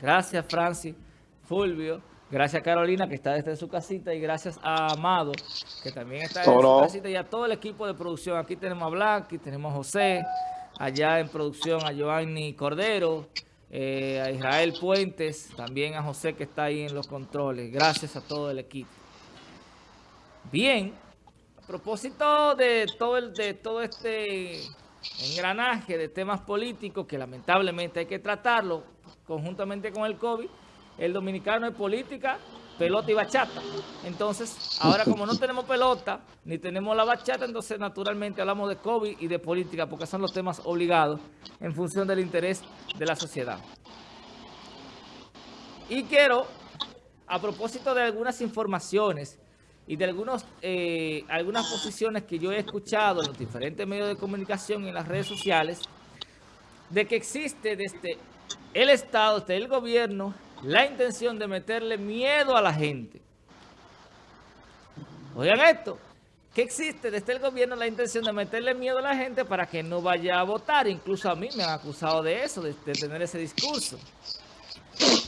Gracias, Francis, Fulvio. Gracias, Carolina, que está desde su casita. Y gracias a Amado, que también está desde su casita. Y a todo el equipo de producción. Aquí tenemos a Black, aquí tenemos a José. Allá en producción a Giovanni Cordero. Eh, a Israel Puentes. También a José, que está ahí en los controles. Gracias a todo el equipo. Bien. A propósito de todo, el, de todo este engranaje de temas políticos que lamentablemente hay que tratarlo conjuntamente con el COVID, el dominicano es política, pelota y bachata. Entonces, ahora como no tenemos pelota, ni tenemos la bachata, entonces naturalmente hablamos de COVID y de política, porque son los temas obligados en función del interés de la sociedad. Y quiero, a propósito de algunas informaciones y de algunos, eh, algunas posiciones que yo he escuchado en los diferentes medios de comunicación y en las redes sociales, de que existe desde el Estado, desde el gobierno, la intención de meterle miedo a la gente. Oigan esto, que existe desde el gobierno la intención de meterle miedo a la gente para que no vaya a votar. Incluso a mí me han acusado de eso, de, de tener ese discurso.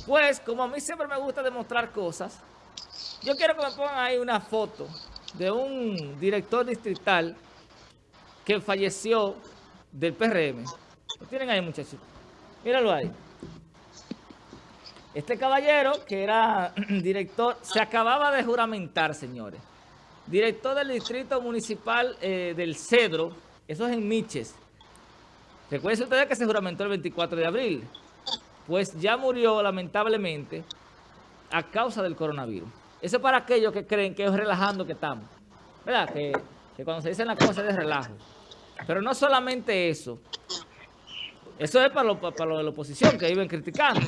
Pues, como a mí siempre me gusta demostrar cosas, yo quiero que me pongan ahí una foto de un director distrital que falleció del PRM. Lo tienen ahí, muchachos. Míralo ahí. Este caballero, que era director, se acababa de juramentar, señores. Director del Distrito Municipal eh, del Cedro, eso es en Miches. Recuerden ustedes que se juramentó el 24 de abril. Pues ya murió, lamentablemente, a causa del coronavirus. Eso es para aquellos que creen que es relajando que estamos. ¿Verdad? Que, cuando se dicen las cosas es de relajo. Pero no solamente eso. Eso es para los para de la oposición que viven criticando.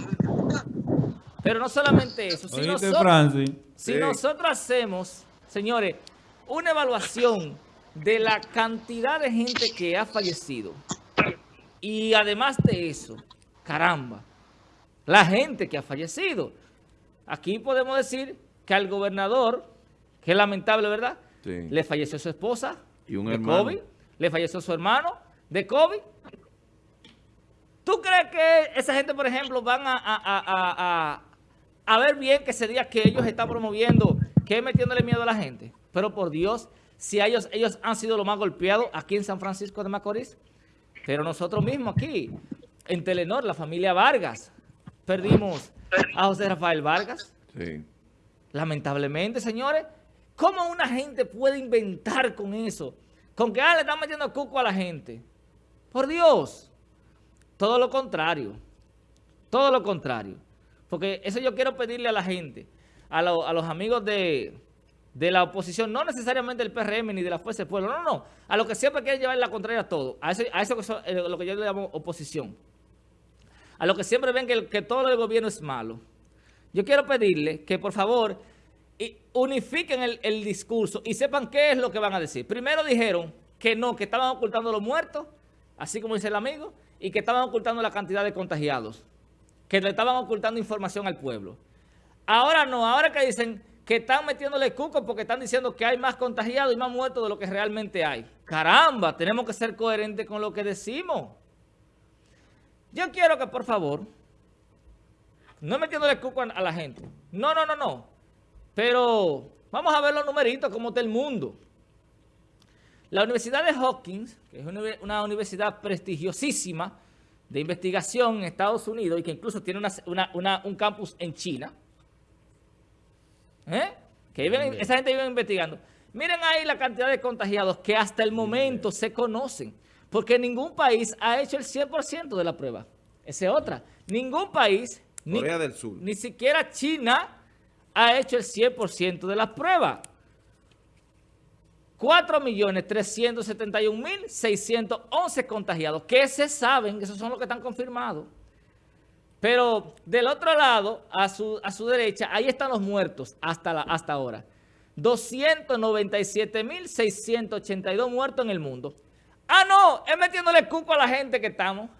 Pero no solamente eso. Si, nosotros, si nosotros hacemos, señores, una evaluación de la cantidad de gente que ha fallecido. Y además de eso, caramba, la gente que ha fallecido. Aquí podemos decir que al gobernador, que es lamentable, ¿verdad? Le falleció su esposa y un de hermano. COVID, le falleció su hermano de COVID. ¿Tú crees que esa gente, por ejemplo, van a, a, ver bien que ese día que ellos están promoviendo, que es metiéndole miedo a la gente? Pero por Dios, si ellos, ellos han sido los más golpeados aquí en San Francisco de Macorís, pero nosotros mismos aquí, en Telenor, la familia Vargas, perdimos a José Rafael Vargas. Sí. Lamentablemente, señores, ¿cómo una gente puede inventar con eso? Con que ah, le están metiendo cuco a la gente. Por Dios. Todo lo contrario. Todo lo contrario. Porque eso yo quiero pedirle a la gente, a, los amigos de, la oposición, no necesariamente del PRM ni de la Fuerza del Pueblo, no, no. A los que siempre quieren llevar la contraria a todo. A eso, eso es lo que yo le llamo oposición. A los que siempre ven que, que todo el gobierno es malo. Yo quiero pedirle que por favor unifiquen el, discurso y sepan qué es lo que van a decir. Primero dijeron que no, que estaban ocultando los muertos, así como dice el amigo, y que estaban ocultando la cantidad de contagiados, que le estaban ocultando información al pueblo. Ahora no, ahora que dicen que están metiéndole cuco porque están diciendo que hay más contagiados y más muertos de lo que realmente hay. Caramba, tenemos que ser coherentes con lo que decimos. Yo quiero que, por favor, no metiéndole cuco a la gente. No, no, no, no. Pero vamos a ver los numeritos, cómo está el mundo. La Universidad de Hawkins, que es una universidad prestigiosísima de investigación en Estados Unidos y que incluso tiene un campus en China, ¿eh? que esa gente vive investigando. Miren ahí la cantidad de contagiados que hasta el momento se conocen, porque ningún país ha hecho el 100% de la prueba. Esa es otra. Ningún país Corea del Sur. Ni siquiera China ha hecho el 100% de las pruebas. 4.371.611 contagiados, que se saben, esos son los que están confirmados. Pero del otro lado, a su, a su derecha, ahí están los muertos hasta, la, hasta ahora. 297.682 muertos en el mundo. Ah, no, es metiéndole cuco a la gente que estamos.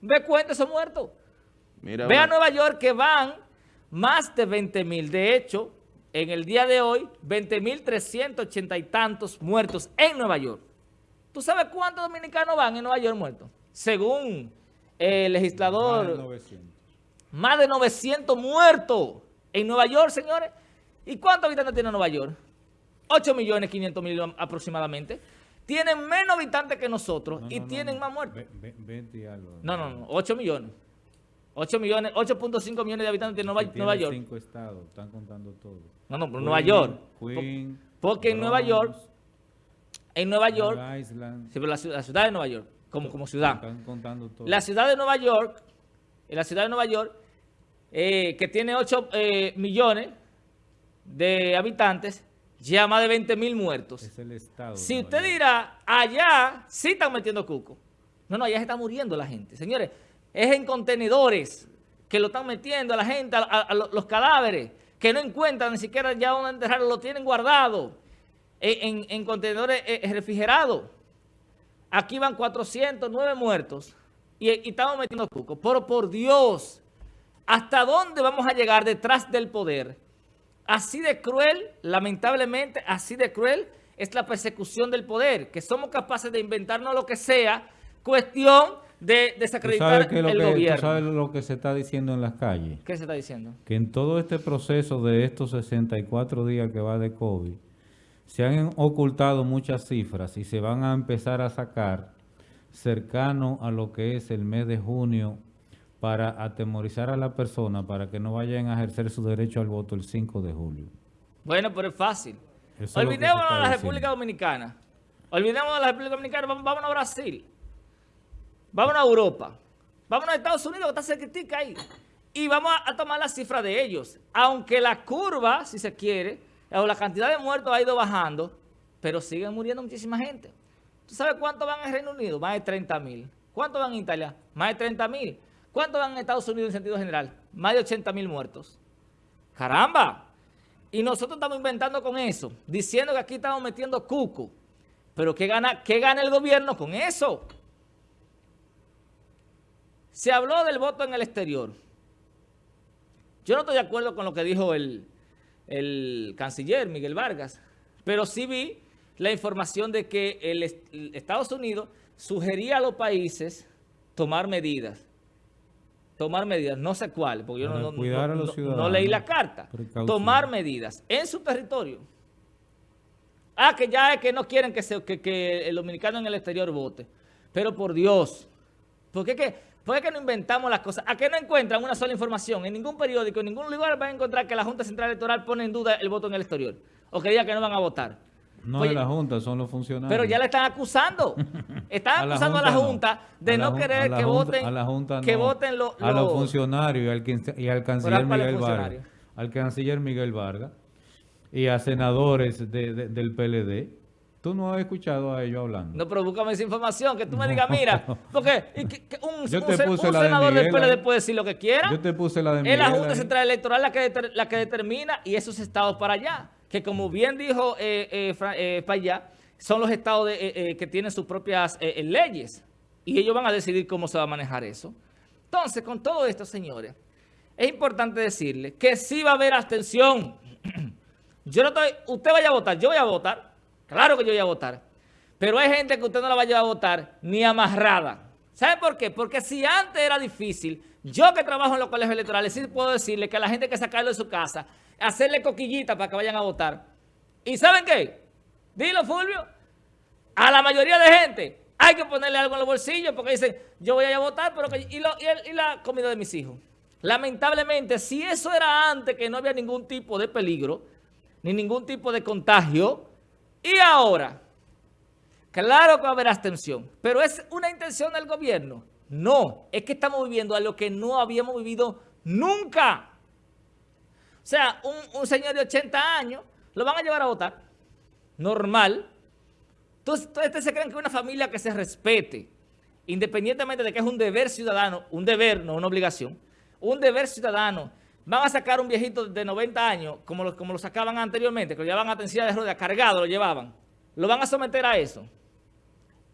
Ve cuenta esos muertos. Ve a Nueva York que van más de 20 mil. De hecho, en el día de hoy, 20 mil 380 y tantos muertos en Nueva York. ¿Tú sabes cuántos dominicanos van en Nueva York muertos? Según el legislador... Más de 900 muertos en Nueva York, señores. ¿Y cuántos habitantes tiene Nueva York? 8 millones 500 mil aproximadamente. Tienen menos habitantes que nosotros y tienen más muertos. 20 y algo. No, no, no, 8 millones. 8 millones, 8.5 millones de habitantes de Nueva, Nueva York. cinco estados, están contando todo. No, no, pero Nueva York. Queen, porque en Nueva York, en Nueva York, Island, la, ciudad de Nueva York, como, como ciudad. Están contando todo. La ciudad de Nueva York, en la ciudad de Nueva York, eh, que tiene 8 eh, millones de habitantes, ya más de 20 mil muertos. Es el estado. Si usted dirá, allá sí están metiendo cuco. No, no, allá se está muriendo la gente. Señores, es en contenedores que lo están metiendo a la gente, a, los cadáveres, que no encuentran ni siquiera ya donde enterrarlo, lo tienen guardado en, contenedores eh, refrigerados. Aquí van 409 muertos y, y estamos metiendo cuco. Pero por Dios, ¿hasta dónde vamos a llegar detrás del poder? Así de cruel, lamentablemente, así de cruel es la persecución del poder, que somos capaces de inventarnos lo que sea, cuestión de desacreditar el gobierno. ¿tú sabes lo que se está diciendo en las calles? ¿Qué se está diciendo? Que en todo este proceso de estos 64 días que va de COVID, se han ocultado muchas cifras y se van a empezar a sacar cercano a lo que es el mes de junio para atemorizar a la persona para que no vayan a ejercer su derecho al voto el 5 de julio. Bueno, pero es fácil. Olvidémonos de la República Dominicana. Olvidémonos de la República Dominicana, vámonos a Brasil. Vámonos a Europa. Vámonos a Estados Unidos, que está cerquitica ahí. Y vamos a, tomar la cifra de ellos. Aunque la curva, si se quiere, o la cantidad de muertos ha ido bajando, pero siguen muriendo muchísima gente. ¿Tú sabes cuánto van en Reino Unido? Más de 30 mil. ¿Cuánto van en Italia? Más de 30 mil. ¿Cuánto van en Estados Unidos en sentido general? Más de 80 mil muertos. ¡Caramba! Y nosotros estamos inventando con eso, diciendo que aquí estamos metiendo cuco. Pero ¿qué gana, qué gana el gobierno con eso? Se habló del voto en el exterior. Yo no estoy de acuerdo con lo que dijo el, el canciller Miguel Vargas, pero sí vi la información de que el, Estados Unidos sugería a los países tomar medidas. Tomar medidas, no sé cuál, porque yo no, no, leí la carta. Tomar medidas en su territorio. Ah, que ya es que no quieren que, se, que, que el dominicano en el exterior vote. Pero por Dios, porque que ¿Por qué no inventamos las cosas? ¿A qué no encuentran una sola información? En ningún periódico, en ningún lugar van a encontrar que la Junta Central Electoral pone en duda el voto en el exterior. O que diga que no van a votar. No es la Junta, son los funcionarios. Pero ya le están acusando. Están acusando a la Junta de no, querer que voten a la junta que voten los... A los funcionarios y al, canciller Miguel Vargas. Al canciller Miguel Vargas y a senadores del PLD Tú no has escuchado a ellos hablando. No, pero búscame esa información, que tú me digas, mira, porque un, senador del PLD puede decir lo que quiera. Yo te puse la de Miguel. Es la Junta Central Electoral la que, la que determina y esos estados para allá. Que como bien dijo eh, eh, eh para allá, son los estados eh, que tienen sus propias leyes. Y ellos van a decidir cómo se va a manejar eso. Entonces, con todo esto, señores, es importante decirle que sí va a haber abstención. Yo no estoy, usted vaya a votar, yo voy a votar. Claro que yo voy a votar. Pero hay gente que usted no la va a votar ni amarrada. ¿Sabe por qué? Porque si antes era difícil, yo que trabajo en los colegios electorales, sí puedo decirle que a la gente hay que sacarlo de su casa, hacerle coquillita para que vayan a votar. ¿Y saben qué? Dilo, Fulvio. A la mayoría de gente hay que ponerle algo en los bolsillos porque dicen, yo voy a ir a votar, pero y, y la comida de mis hijos. Lamentablemente, si eso era antes que no había ningún tipo de peligro, ni ningún tipo de contagio, y ahora, claro que va a haber abstención, pero ¿es una intención del gobierno? No, es que estamos viviendo a lo que no habíamos vivido nunca. O sea, un, señor de 80 años lo van a llevar a votar. Normal. Entonces, ustedes se creen que una familia que se respete, independientemente de que es un deber ciudadano, un deber, no una obligación, un deber ciudadano van a sacar un viejito de 90 años, como lo, como lo sacaban anteriormente, que lo llevaban a atención de ruedas, cargado lo llevaban, lo van a someter a eso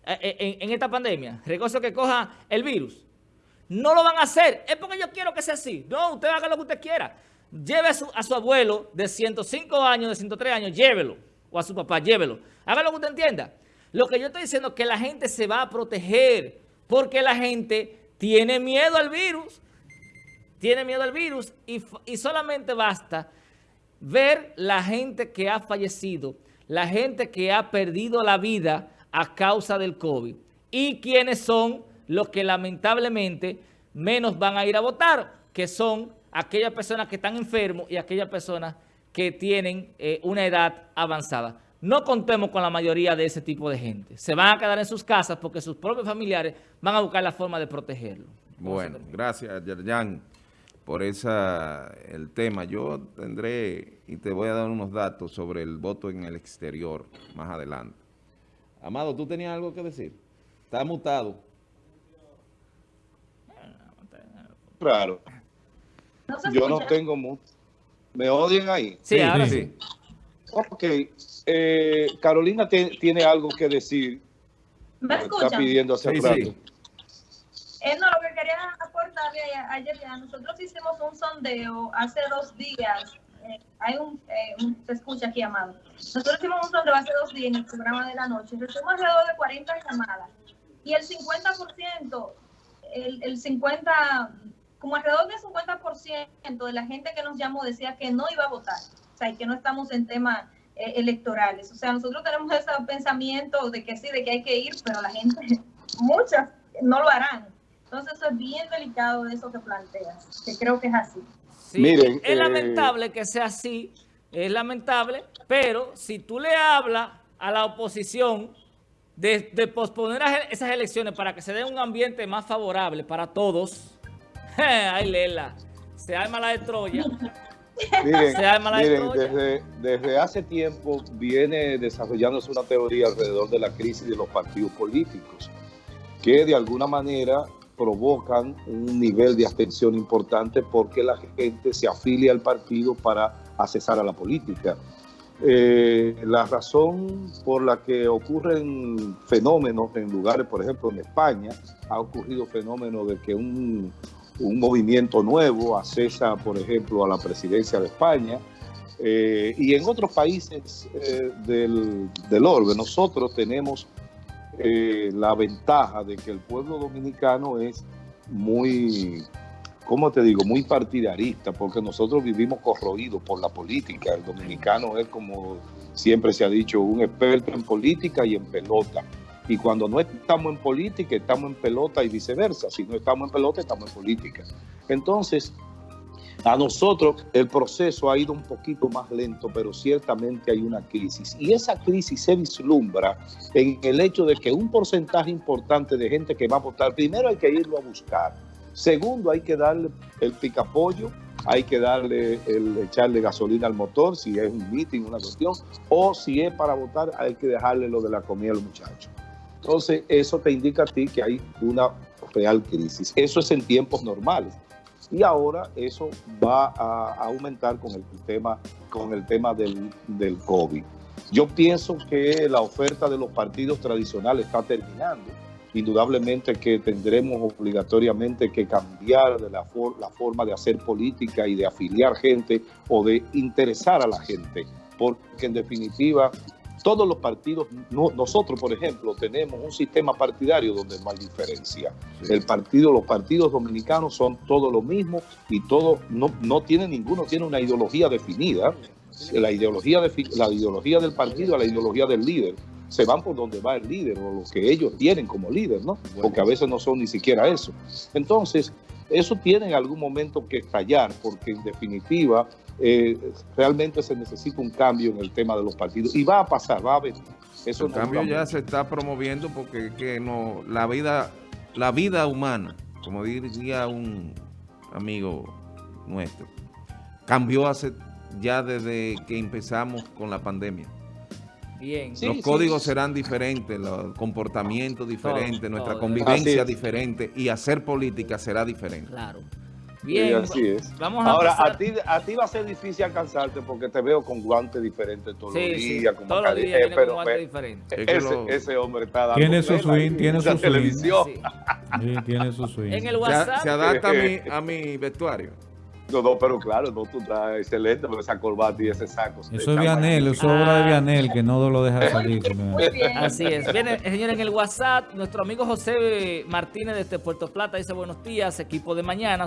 eh, eh, en, esta pandemia, recoso que coja el virus. No lo van a hacer, es porque yo quiero que sea así. No, usted haga lo que usted quiera. Lleve a su, a su abuelo de 105 años, de 103 años, llévelo. O a su papá, llévelo. Haga lo que usted entienda. Lo que yo estoy diciendo es que la gente se va a proteger porque la gente tiene miedo al virus tiene miedo al virus y, solamente basta ver la gente que ha fallecido, la gente que ha perdido la vida a causa del COVID y quienes son los que lamentablemente menos van a ir a votar, que son aquellas personas que están enfermos y aquellas personas que tienen eh, una edad avanzada. No contemos con la mayoría de ese tipo de gente. Se van a quedar en sus casas porque sus propios familiares van a buscar la forma de protegerlo. Bueno, gracias, Yerjan, por esa, el tema. Yo tendré y te voy a dar unos datos sobre el voto en el exterior más adelante. Amado, ¿tú tenías algo que decir? Está mutado. Claro. Yo no tengo mucho. ¿Me odian ahí? Sí, ahora sí. Ok. Eh, Carolina tiene algo que decir. ¿Me escuchan? Está pidiendo hace Sí, rato. sí. Eh, no, lo que quería aportarle a- ya, nosotros hicimos un sondeo hace dos días. eh, hay un, eh, un- se escucha aquí, Amado. Nosotros hicimos un sondeo hace dos días en el programa de la noche. Recibimos alrededor de 40 llamadas. Y el 50%, el, el 50, como alrededor del 50% de la gente que nos llamó decía que no iba a votar. O sea, y que no estamos en temas eh, electorales. O sea, nosotros tenemos ese pensamiento de que sí, de que hay que ir, pero la gente, muchas, no lo harán. Entonces, eso es bien delicado de eso que planteas, que creo que es así. Sí, Miren, es eh, lamentable que sea así, es lamentable, pero si tú le hablas a la oposición de, de posponer a- esas elecciones para que se dé un ambiente más favorable para todos, ay Lela, se arma la de Troya. Miren, Se arma la de miren, desde, desde hace tiempo viene desarrollándose una teoría alrededor de la crisis de los partidos políticos, que de alguna manera provocan un nivel de abstención importante porque la gente se afilia al partido para accesar a la política. Eh, la razón por la que ocurren fenómenos en lugares, por ejemplo en España, ha ocurrido fenómeno de que un, un movimiento nuevo accesa, por ejemplo, a la presidencia de España, eh, y en otros países eh, del, del orbe. Nosotros tenemos eh, la ventaja de que el pueblo dominicano es muy, ¿cómo te digo?, muy partidarista, porque nosotros vivimos corroídos por la política. El dominicano es, como siempre se ha dicho, un experto en política y en pelota. Y cuando no estamos en política, estamos en pelota y viceversa. Si no estamos en pelota, estamos en política. Entonces, a nosotros el proceso ha ido un poquito más lento, pero ciertamente hay una crisis. Y esa crisis se vislumbra en el hecho de que un porcentaje importante de gente que va a votar, primero hay que irlo a buscar. Segundo, hay que darle el picapollo, hay que darle el echarle gasolina al motor si es un meeting, una cuestión, o si es para votar, hay que dejarle lo de la comida a los muchachos. Entonces, eso te indica a ti que hay una real crisis. Eso es en tiempos normales. Y ahora eso va a, aumentar con el tema, con el tema del, del COVID. Yo pienso que la oferta de los partidos tradicionales está terminando. Indudablemente que tendremos obligatoriamente que cambiar de la, for- la forma de hacer política y de afiliar gente o de interesar a la gente, porque en definitiva todos los partidos, no- nosotros por ejemplo tenemos un sistema partidario donde no hay diferencia. El partido, los partidos dominicanos son todos lo mismo y todos no, no tienen ninguno, tiene una ideología definida. La ideología, defi- la ideología del partido, la ideología del líder. Se van por donde va el líder o lo que ellos tienen como líder, ¿no? Porque a veces no son ni siquiera eso. Entonces, eso tiene en algún momento que estallar, porque en definitiva eh, realmente se necesita un cambio en el tema de los partidos. Y va a pasar, va a venir. Eso El no cambio ya se está promoviendo porque que no, la vida, la vida humana, como diría un amigo nuestro, cambió hace ya desde que empezamos con la pandemia. Bien. Sí, los sí. códigos serán diferentes, los comportamientos diferentes, Todo, nuestra todo. convivencia diferente y hacer política será diferente. Claro. Sí, Bien. así es. Vamos a Ahora, pasar- a ti, a ti va a ser difícil alcanzarte porque te veo con guantes diferentes todos Sí, los sí, días. con todos los días viene pero con guantes diferentes. Es que ese, lo- ese hombre está dando Tiene su swing, en tiene su swing. televisión. Sí. Sí, tiene su swing. En el Se, WhatsApp. se adapta a mi, a mi vestuario. No, no, pero claro, no, tú estás excelente con esa corbata y ese saco. Eso es Vianel, eso es obra de Ah. Vianel, que no lo deja salir. Muy bien. Así es. Viene, señores, en el WhatsApp, nuestro amigo José Martínez desde Puerto Plata dice buenos días, equipo de mañana.